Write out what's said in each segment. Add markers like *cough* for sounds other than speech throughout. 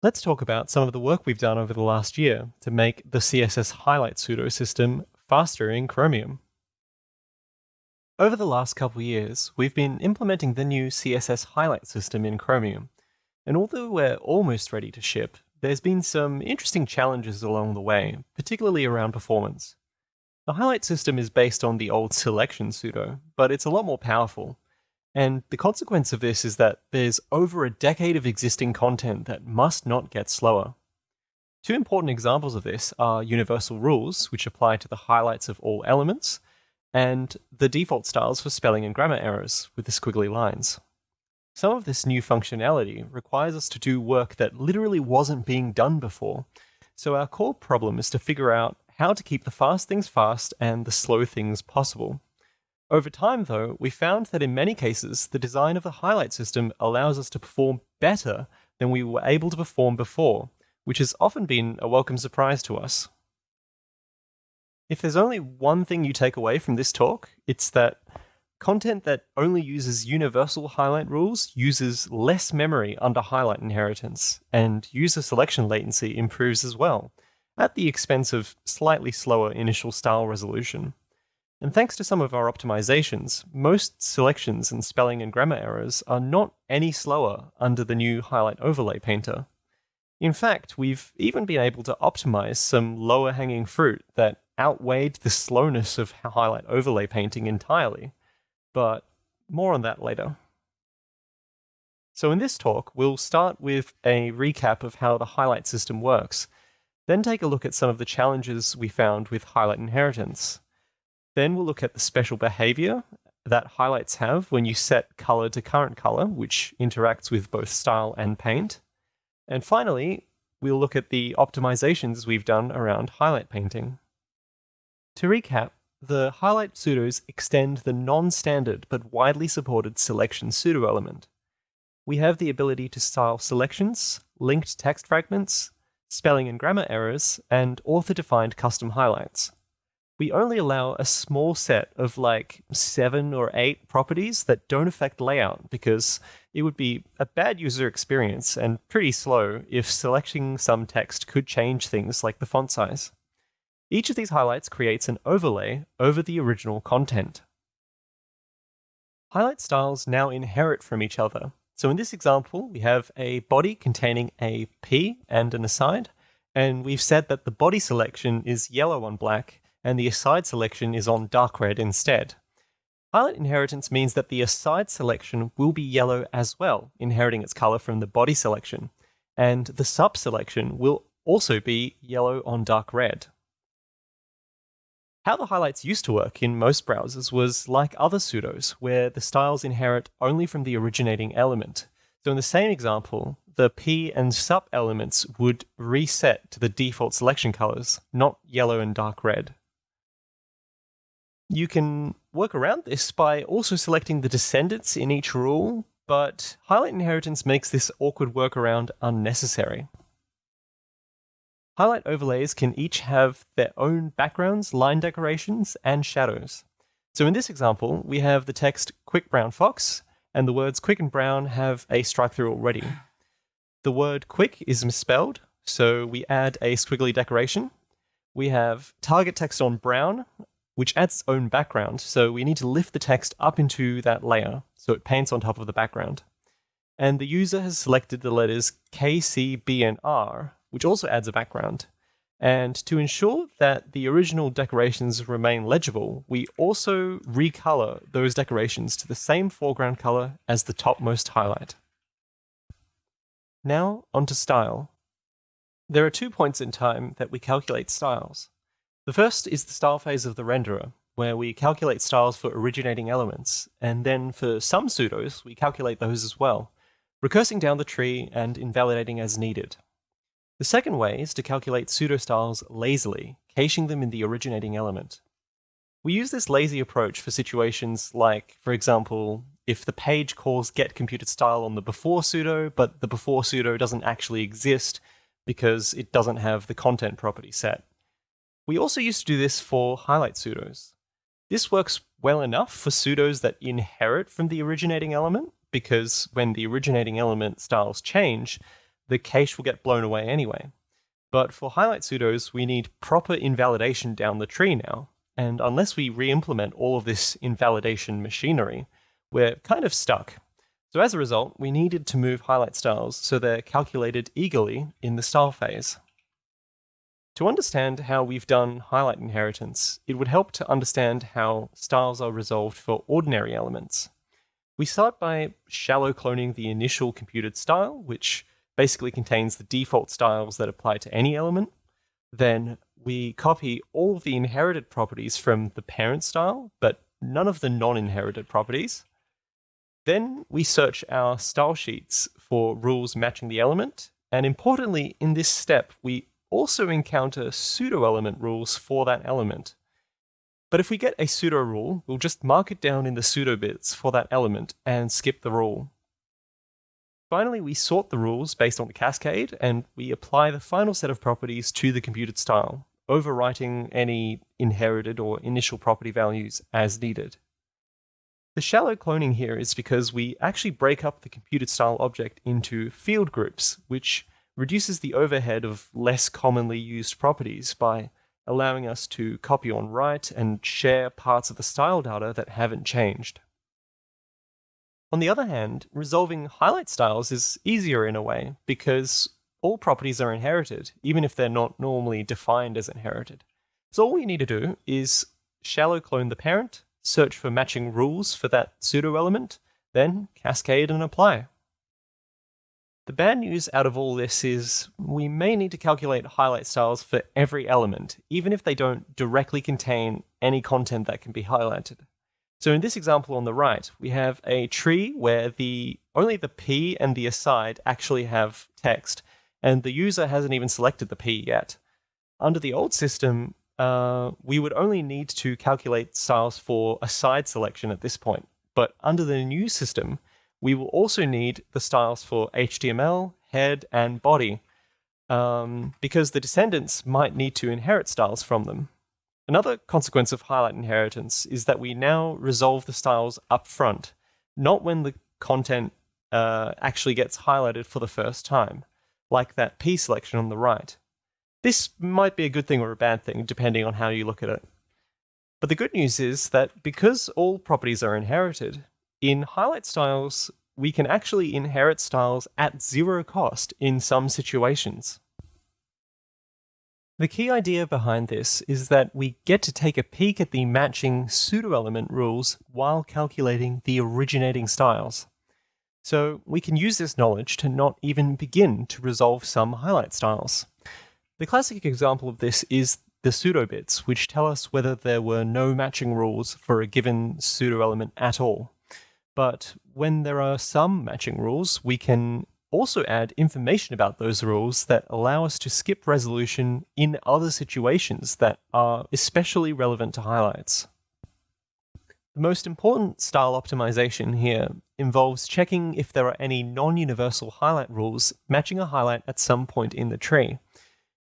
Let's talk about some of the work we've done over the last year to make the CSS highlight pseudo system faster in Chromium. Over the last couple years, we've been implementing the new CSS highlight system in Chromium, and although we're almost ready to ship, there's been some interesting challenges along the way, particularly around performance. The highlight system is based on the old selection pseudo, but it's a lot more powerful, and the consequence of this is that there's over a decade of existing content that must not get slower. Two important examples of this are universal rules, which apply to the highlights of all elements, and the default styles for spelling and grammar errors with the squiggly lines. Some of this new functionality requires us to do work that literally wasn't being done before, so our core problem is to figure out how to keep the fast things fast and the slow things possible. Over time, though, we found that in many cases, the design of the highlight system allows us to perform better than we were able to perform before, which has often been a welcome surprise to us. If there's only one thing you take away from this talk, it's that content that only uses universal highlight rules uses less memory under highlight inheritance, and user selection latency improves as well, at the expense of slightly slower initial style resolution. And thanks to some of our optimizations, most selections and spelling and grammar errors are not any slower under the new Highlight Overlay Painter. In fact, we've even been able to optimize some lower hanging fruit that outweighed the slowness of *laughs* Highlight Overlay painting entirely. But more on that later. So in this talk, we'll start with a recap of how the highlight system works, then take a look at some of the challenges we found with highlight inheritance, then we'll look at the special behavior that highlights have when you set color to current color, which interacts with both style and paint. And finally, we'll look at the optimizations we've done around highlight painting. To recap, the highlight pseudos extend the non-standard but widely supported selection pseudo element. We have the ability to style selections, linked text fragments, spelling and grammar errors, and author-defined custom highlights we only allow a small set of like seven or eight properties that don't affect layout because it would be a bad user experience and pretty slow if selecting some text could change things like the font size. Each of these highlights creates an overlay over the original content. Highlight styles now inherit from each other. So in this example, we have a body containing a P and an aside, and we've said that the body selection is yellow on black, and the aside selection is on dark red instead. Highlight inheritance means that the aside selection will be yellow as well, inheriting its color from the body selection, and the sub selection will also be yellow on dark red. How the highlights used to work in most browsers was like other pseudos, where the styles inherit only from the originating element. So in the same example, the P and sub elements would reset to the default selection colors, not yellow and dark red. You can work around this by also selecting the descendants in each rule, but highlight inheritance makes this awkward workaround unnecessary. Highlight overlays can each have their own backgrounds, line decorations, and shadows. So in this example, we have the text quick brown fox, and the words quick and brown have a strike through already. The word quick is misspelled, so we add a squiggly decoration. We have target text on brown, which adds its own background. So we need to lift the text up into that layer so it paints on top of the background. And the user has selected the letters K, C, B, and R, which also adds a background. And to ensure that the original decorations remain legible, we also recolor those decorations to the same foreground color as the topmost highlight. Now, onto style. There are two points in time that we calculate styles. The first is the style phase of the renderer, where we calculate styles for originating elements, and then for some pseudos, we calculate those as well, recursing down the tree and invalidating as needed. The second way is to calculate pseudo-styles lazily, caching them in the originating element. We use this lazy approach for situations like, for example, if the page calls get computed style on the before pseudo, but the before pseudo doesn't actually exist because it doesn't have the content property set. We also used to do this for highlight pseudos. This works well enough for pseudos that inherit from the originating element, because when the originating element styles change, the cache will get blown away anyway. But for highlight pseudos, we need proper invalidation down the tree now, and unless we re-implement all of this invalidation machinery, we're kind of stuck. So as a result, we needed to move highlight styles so they're calculated eagerly in the style phase. To understand how we've done highlight inheritance, it would help to understand how styles are resolved for ordinary elements. We start by shallow cloning the initial computed style, which basically contains the default styles that apply to any element. Then we copy all the inherited properties from the parent style, but none of the non-inherited properties. Then we search our style sheets for rules matching the element. And importantly, in this step, we also encounter pseudo-element rules for that element. But if we get a pseudo rule, we'll just mark it down in the pseudo bits for that element and skip the rule. Finally, we sort the rules based on the cascade, and we apply the final set of properties to the computed style, overwriting any inherited or initial property values as needed. The shallow cloning here is because we actually break up the computed style object into field groups, which reduces the overhead of less commonly used properties by allowing us to copy on write and share parts of the style data that haven't changed. On the other hand, resolving highlight styles is easier in a way because all properties are inherited, even if they're not normally defined as inherited. So all we need to do is shallow clone the parent, search for matching rules for that pseudo element, then cascade and apply. The bad news out of all this is we may need to calculate highlight styles for every element, even if they don't directly contain any content that can be highlighted. So in this example on the right, we have a tree where the only the p and the aside actually have text, and the user hasn't even selected the p yet. Under the old system, uh, we would only need to calculate styles for aside selection at this point. But under the new system, we will also need the styles for HTML, head, and body, um, because the descendants might need to inherit styles from them. Another consequence of highlight inheritance is that we now resolve the styles up front, not when the content uh, actually gets highlighted for the first time, like that P selection on the right. This might be a good thing or a bad thing, depending on how you look at it. But the good news is that because all properties are inherited, in highlight styles, we can actually inherit styles at zero cost in some situations. The key idea behind this is that we get to take a peek at the matching pseudo-element rules while calculating the originating styles. So we can use this knowledge to not even begin to resolve some highlight styles. The classic example of this is the pseudo bits, which tell us whether there were no matching rules for a given pseudo-element at all. But when there are some matching rules, we can also add information about those rules that allow us to skip resolution in other situations that are especially relevant to highlights. The most important style optimization here involves checking if there are any non-universal highlight rules matching a highlight at some point in the tree.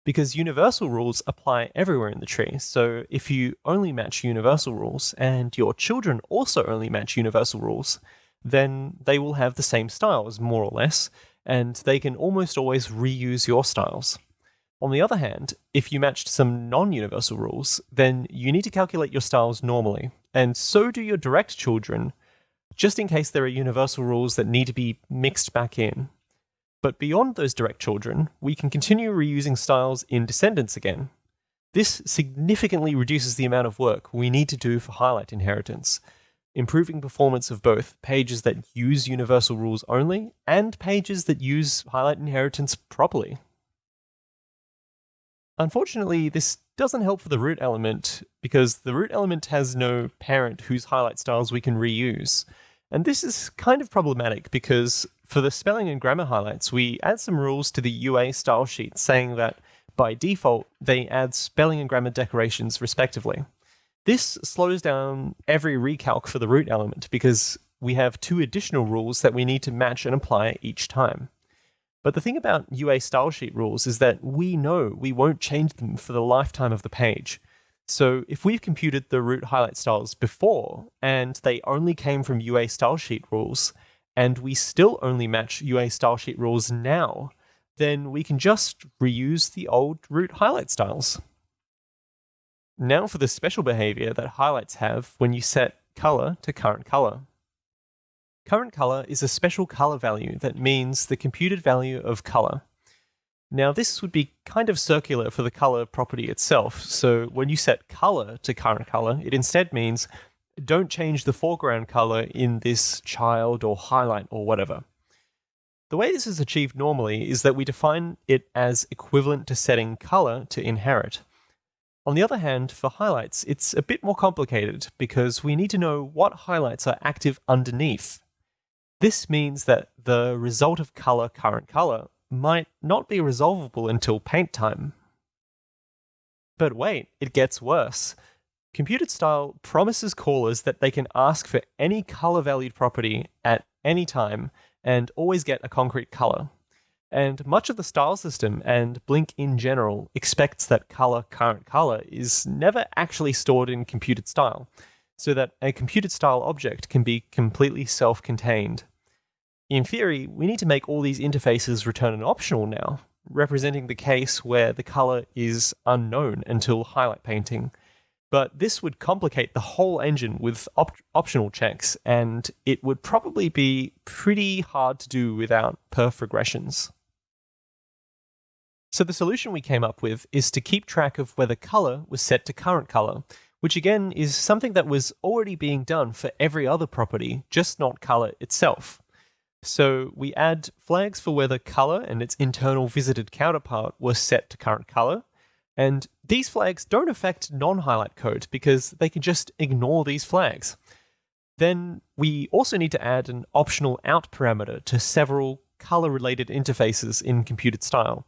Because universal rules apply everywhere in the tree, so if you only match universal rules and your children also only match universal rules, then they will have the same styles, more or less, and they can almost always reuse your styles. On the other hand, if you matched some non-universal rules, then you need to calculate your styles normally, and so do your direct children, just in case there are universal rules that need to be mixed back in. But beyond those direct children, we can continue reusing styles in descendants again. This significantly reduces the amount of work we need to do for highlight inheritance, improving performance of both pages that use universal rules only and pages that use highlight inheritance properly. Unfortunately, this doesn't help for the root element because the root element has no parent whose highlight styles we can reuse. And this is kind of problematic because for the spelling and grammar highlights, we add some rules to the UA style sheet saying that by default, they add spelling and grammar decorations respectively. This slows down every recalc for the root element because we have two additional rules that we need to match and apply each time. But the thing about UA style sheet rules is that we know we won't change them for the lifetime of the page. So if we've computed the root highlight styles before, and they only came from UA style sheet rules, and we still only match UA style sheet rules now, then we can just reuse the old root highlight styles. Now for the special behavior that highlights have when you set color to current color. Current color is a special color value that means the computed value of color. Now this would be kind of circular for the color property itself, so when you set color to current color, it instead means don't change the foreground color in this child or highlight or whatever. The way this is achieved normally is that we define it as equivalent to setting color to inherit. On the other hand, for highlights, it's a bit more complicated because we need to know what highlights are active underneath. This means that the result of color current color might not be resolvable until paint time. But wait, it gets worse. Computed style promises callers that they can ask for any color valued property at any time and always get a concrete color. And much of the style system and Blink in general expects that color current color is never actually stored in computed style, so that a computed style object can be completely self contained. In theory, we need to make all these interfaces return an optional now, representing the case where the color is unknown until highlight painting but this would complicate the whole engine with op optional checks, and it would probably be pretty hard to do without perf regressions. So the solution we came up with is to keep track of whether color was set to current color, which again is something that was already being done for every other property, just not color itself. So we add flags for whether color and its internal visited counterpart were set to current color, and these flags don't affect non-highlight code because they can just ignore these flags. Then we also need to add an optional out parameter to several color-related interfaces in computed style.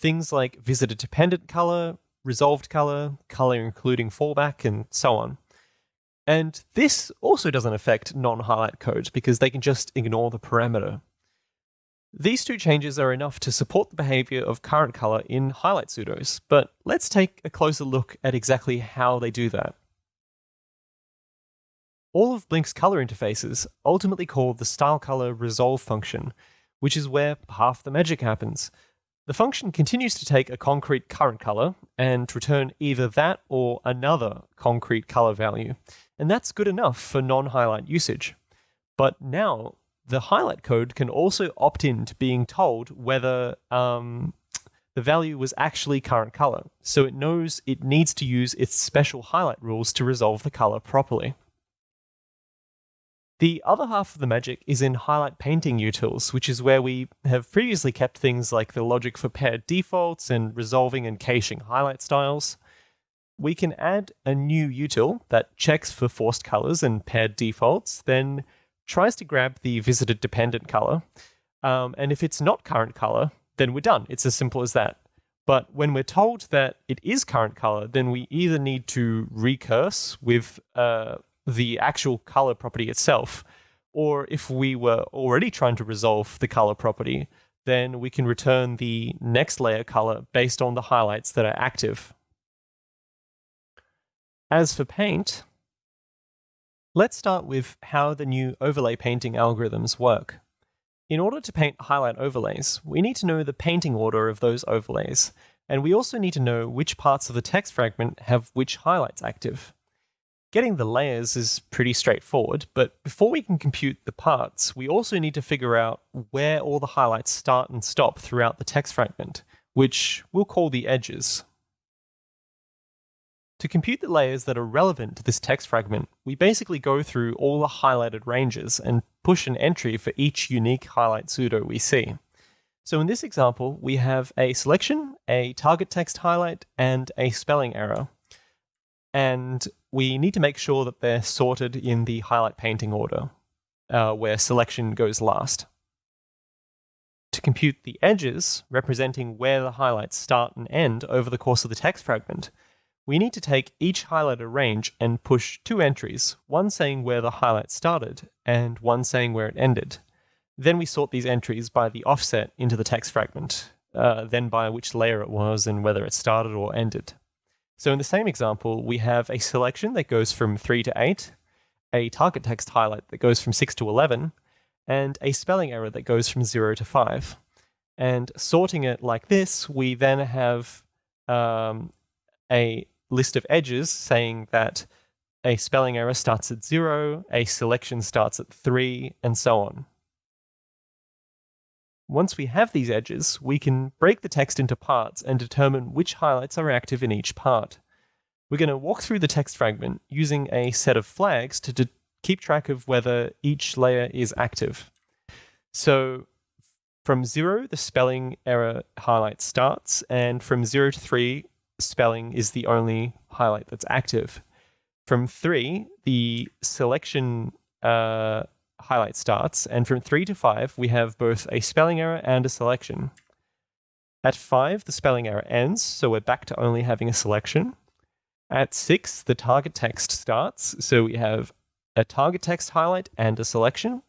Things like visited dependent color, resolved color, color including fallback, and so on. And this also doesn't affect non-highlight code because they can just ignore the parameter. These two changes are enough to support the behavior of current color in highlight pseudos, but let's take a closer look at exactly how they do that. All of Blink's color interfaces ultimately call the style color resolve function, which is where half the magic happens. The function continues to take a concrete current color and return either that or another concrete color value, and that's good enough for non-highlight usage. But now the highlight code can also opt in to being told whether um, the value was actually current color. So it knows it needs to use its special highlight rules to resolve the color properly. The other half of the magic is in highlight painting utils, which is where we have previously kept things like the logic for paired defaults and resolving and caching highlight styles. We can add a new util that checks for forced colors and paired defaults, then tries to grab the visited dependent color. Um, and if it's not current color, then we're done. It's as simple as that. But when we're told that it is current color, then we either need to recurse with uh, the actual color property itself, or if we were already trying to resolve the color property, then we can return the next layer color based on the highlights that are active. As for paint, Let's start with how the new overlay painting algorithms work. In order to paint highlight overlays, we need to know the painting order of those overlays, and we also need to know which parts of the text fragment have which highlights active. Getting the layers is pretty straightforward, but before we can compute the parts, we also need to figure out where all the highlights start and stop throughout the text fragment, which we'll call the edges. To compute the layers that are relevant to this text fragment, we basically go through all the highlighted ranges and push an entry for each unique highlight pseudo we see. So in this example, we have a selection, a target text highlight, and a spelling error. And we need to make sure that they're sorted in the highlight painting order, uh, where selection goes last. To compute the edges, representing where the highlights start and end over the course of the text fragment, we need to take each highlighted range and push two entries, one saying where the highlight started and one saying where it ended. Then we sort these entries by the offset into the text fragment, uh, then by which layer it was and whether it started or ended. So in the same example, we have a selection that goes from 3 to 8, a target text highlight that goes from 6 to 11, and a spelling error that goes from 0 to 5. And sorting it like this, we then have um, a list of edges saying that a spelling error starts at zero, a selection starts at three, and so on. Once we have these edges, we can break the text into parts and determine which highlights are active in each part. We're going to walk through the text fragment using a set of flags to keep track of whether each layer is active. So from zero, the spelling error highlight starts, and from zero to three, spelling is the only highlight that's active. From three, the selection uh, highlight starts, and from 3 to 5, we have both a spelling error and a selection. At 5, the spelling error ends, so we're back to only having a selection. At 6, the target text starts, so we have a target text highlight and a selection.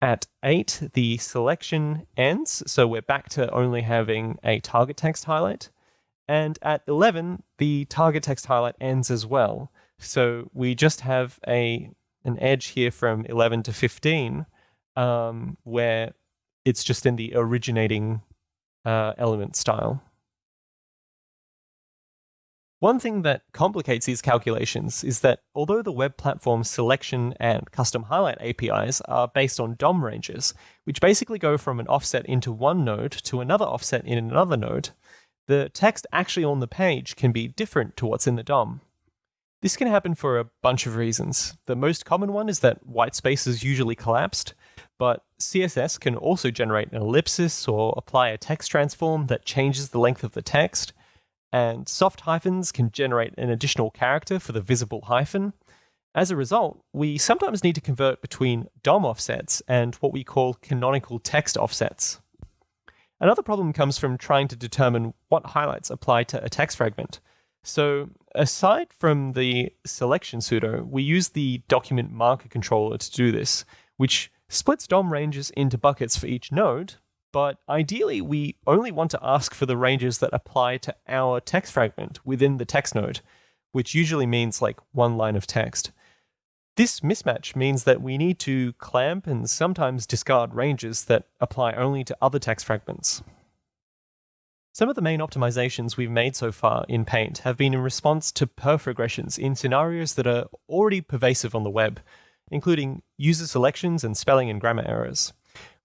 At 8, the selection ends, so we're back to only having a target text highlight. And at 11, the target text highlight ends as well. So we just have a an edge here from 11 to 15 um, where it's just in the originating uh, element style. One thing that complicates these calculations is that although the web platform's selection and custom highlight APIs are based on DOM ranges, which basically go from an offset into one node to another offset in another node, the text actually on the page can be different to what's in the DOM. This can happen for a bunch of reasons. The most common one is that white space is usually collapsed, but CSS can also generate an ellipsis or apply a text transform that changes the length of the text, and soft hyphens can generate an additional character for the visible hyphen. As a result, we sometimes need to convert between DOM offsets and what we call canonical text offsets. Another problem comes from trying to determine what highlights apply to a text fragment. So aside from the selection pseudo, we use the document marker controller to do this, which splits DOM ranges into buckets for each node, but ideally we only want to ask for the ranges that apply to our text fragment within the text node, which usually means like one line of text. This mismatch means that we need to clamp and sometimes discard ranges that apply only to other text fragments. Some of the main optimizations we've made so far in Paint have been in response to perf regressions in scenarios that are already pervasive on the web, including user selections and spelling and grammar errors.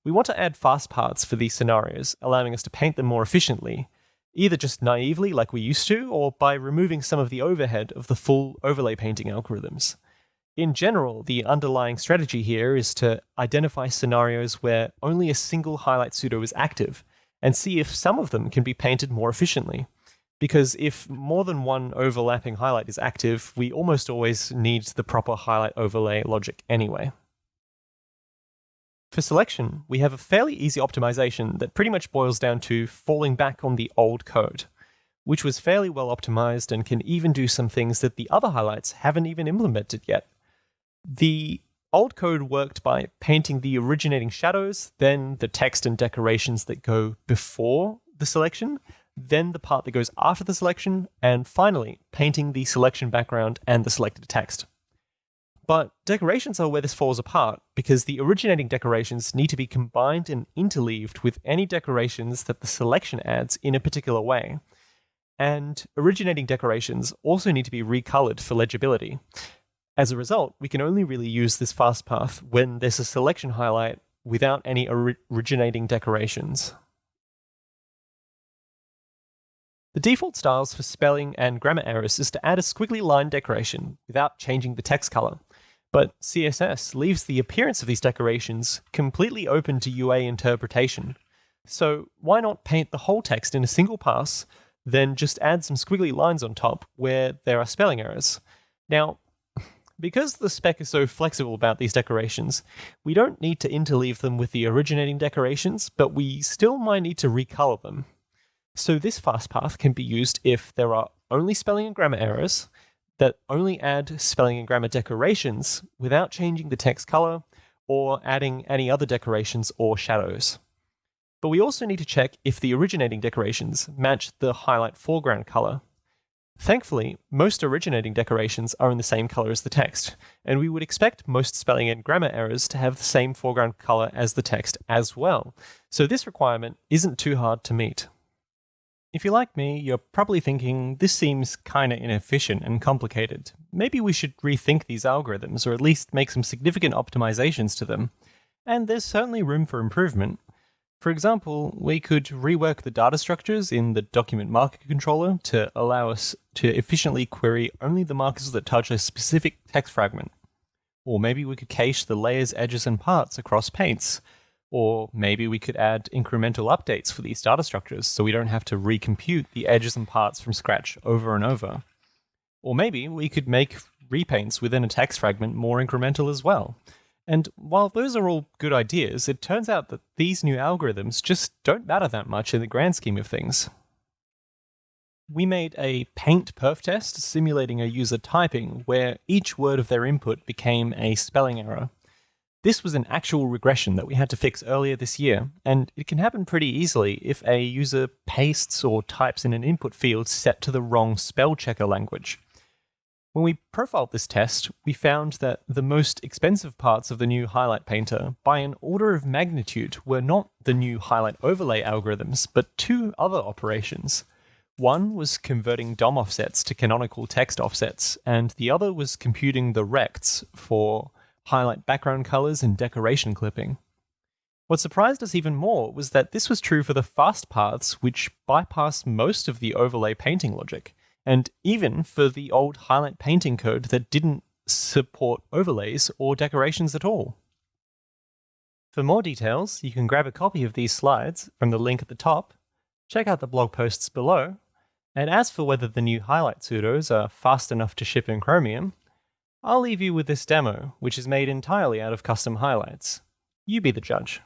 We want to add fast paths for these scenarios, allowing us to paint them more efficiently, either just naively like we used to, or by removing some of the overhead of the full overlay painting algorithms. In general, the underlying strategy here is to identify scenarios where only a single highlight pseudo is active, and see if some of them can be painted more efficiently. Because if more than one overlapping highlight is active, we almost always need the proper highlight overlay logic anyway. For selection, we have a fairly easy optimization that pretty much boils down to falling back on the old code, which was fairly well optimized and can even do some things that the other highlights haven't even implemented yet. The Old code worked by painting the originating shadows, then the text and decorations that go before the selection, then the part that goes after the selection, and finally, painting the selection background and the selected text. But decorations are where this falls apart, because the originating decorations need to be combined and interleaved with any decorations that the selection adds in a particular way. And originating decorations also need to be recolored for legibility. As a result, we can only really use this fast path when there's a selection highlight without any originating decorations. The default styles for spelling and grammar errors is to add a squiggly line decoration without changing the text color. But CSS leaves the appearance of these decorations completely open to UA interpretation. So why not paint the whole text in a single pass, then just add some squiggly lines on top where there are spelling errors? Now, because the spec is so flexible about these decorations, we don't need to interleave them with the originating decorations, but we still might need to recolor them. So this fast path can be used if there are only spelling and grammar errors that only add spelling and grammar decorations without changing the text color or adding any other decorations or shadows. But we also need to check if the originating decorations match the highlight foreground color. Thankfully, most originating decorations are in the same color as the text, and we would expect most spelling and grammar errors to have the same foreground color as the text as well, so this requirement isn't too hard to meet. If you're like me, you're probably thinking, this seems kinda inefficient and complicated. Maybe we should rethink these algorithms, or at least make some significant optimizations to them. And there's certainly room for improvement. For example, we could rework the data structures in the document marker controller to allow us to efficiently query only the markers that touch a specific text fragment. Or maybe we could cache the layers, edges, and parts across paints. Or maybe we could add incremental updates for these data structures so we don't have to recompute the edges and parts from scratch over and over. Or maybe we could make repaints within a text fragment more incremental as well. And while those are all good ideas, it turns out that these new algorithms just don't matter that much in the grand scheme of things. We made a paint perf test simulating a user typing where each word of their input became a spelling error. This was an actual regression that we had to fix earlier this year, and it can happen pretty easily if a user pastes or types in an input field set to the wrong spell checker language. When we profiled this test, we found that the most expensive parts of the new highlight painter, by an order of magnitude, were not the new highlight overlay algorithms, but two other operations. One was converting DOM offsets to canonical text offsets, and the other was computing the rects for highlight background colors and decoration clipping. What surprised us even more was that this was true for the fast paths, which bypass most of the overlay painting logic and even for the old highlight painting code that didn't support overlays or decorations at all. For more details, you can grab a copy of these slides from the link at the top, check out the blog posts below, and as for whether the new highlight pseudos are fast enough to ship in Chromium, I'll leave you with this demo, which is made entirely out of custom highlights. You be the judge.